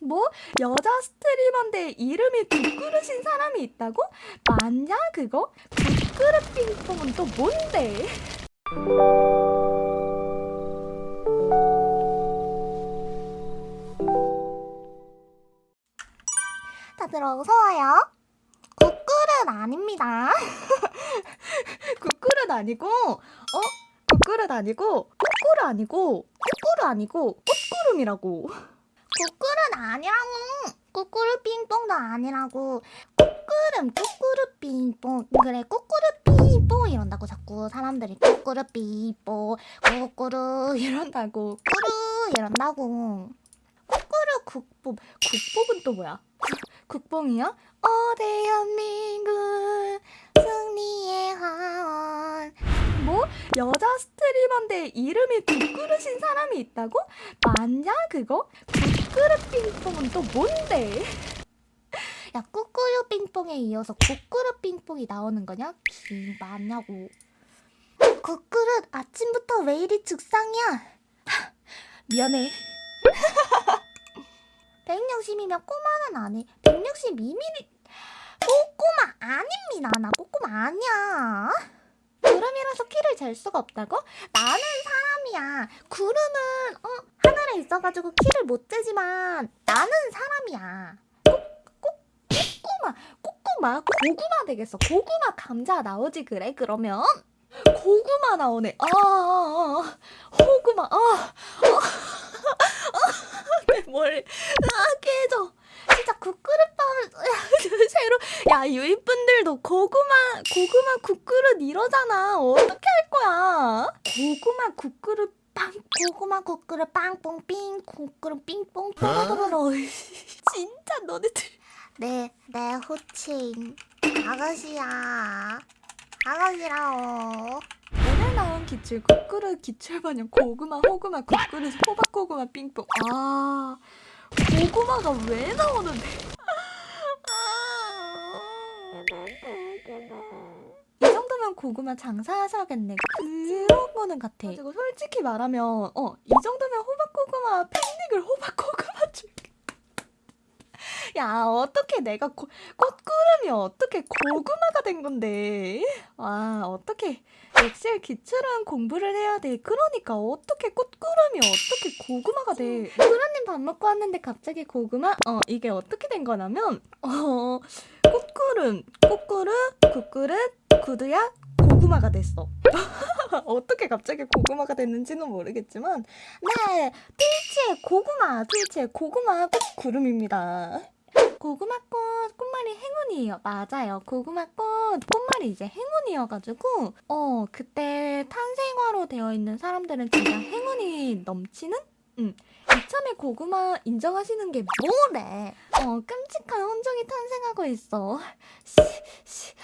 뭐? 여자 스트리머인데 이름이 국그릇인 사람이 있다고? 맞냐 그거? 국그릇 빙봉은 또 뭔데? 다들 어서와요. 국그릇 아닙니다. 국그릇 아니고 어? 국그릇 아니고 꽃그릇 아니고 꽃그릇 아니고 꽃구름이라고 국그릇 아니라고. 꾸꾸르 빙뽕도 아니라고. 꾸꾸름 꾸꾸르 빙뽕. 그래 꾸꾸르 빙뽕 이런다고 자꾸 사람들이 꾸꾸르 빙뽕. 꾸꾸르 이런다고 꾸르 이런다고. 꾸꾸르 국뽕 국뽕은 또 뭐야? 국뽕이야? 어 대한민국 승리의 화원. 뭐? 여자 스트리머인데 이름이 국그릇인 사람이 있다고? 맞냐 그거? 국그릇 빙봉은 또 뭔데? 야 꾸꾸르 빙뽕에 이어서 국그릇 빙뽕이 나오는 거냐? 기 맞냐고. 국그릇 아침부터 왜 이리 죽상이야? 미안해 160이면 꼬마는 아니 162mm 꼬꼬마 아닙니다 나 꼬꼬마 아니야 구름이라서 키를 잴 수가 없다고? 나는 사람이야 구름은 어 있어가지고 키를 못 재지만 나는 사람이야. 꼬꼬마 꼬꼬마 고구마 되겠어. 고구마 감자 나오지 그래 그러면? 고구마 나오네. 아, 아, 아. 호구마 아, 아. 내 머리 아 깨져. 진짜 국그릇밥을 새로. 야 유입분들도 고구마 고구마 국그릇 이러잖아. 어떻게 할 거야? 고구마 국그릇 빵 고구마 국그릇 빵뽕삥 국그릇 삥뽕 뽀로로로 진짜 너네들 내, 내 호칭 아가씨야 아가씨라오 오늘 나온 기출 국그릇 기출 반영 고구마 호구마 국그릇 호박 고구마 빙뽕 아 고구마가 왜 나오는데 고구마 장사하셔야겠네. 그런 거는 같아. 그리고 솔직히 말하면 어 이 정도면 호박 고구마 팬닉을 호박 고구마 줄게. 야 어떻게 내가 고, 꽃구름이 어떻게 고구마가 된 건데? 와 어떻게 엑셀 기출은 공부를 해야 돼? 그러니까 어떻게 꽃구름이 어떻게 고구마가 돼? 구름님 밥 먹고 왔는데 갑자기 고구마? 어 이게 어떻게 된 거냐면 어 꽃구름 꽃구름 국그릇 구두야 고구마가 됐어 어떻게 갑자기 고구마가 됐는지는 모르겠지만 네 트위치의 고구마 트위치의 고구마 꽃 구름입니다 고구마꽃 꽃말이 행운이에요. 맞아요. 고구마꽃 꽃말이 이제 행운이어가지고 어 그때 탄생화로 되어 있는 사람들은 진짜 행운이 넘치는? 응. 이참에 고구마 인정하시는 게 뭐래? 어 끔찍한 혼종이 탄생하고 있어. 시, 시,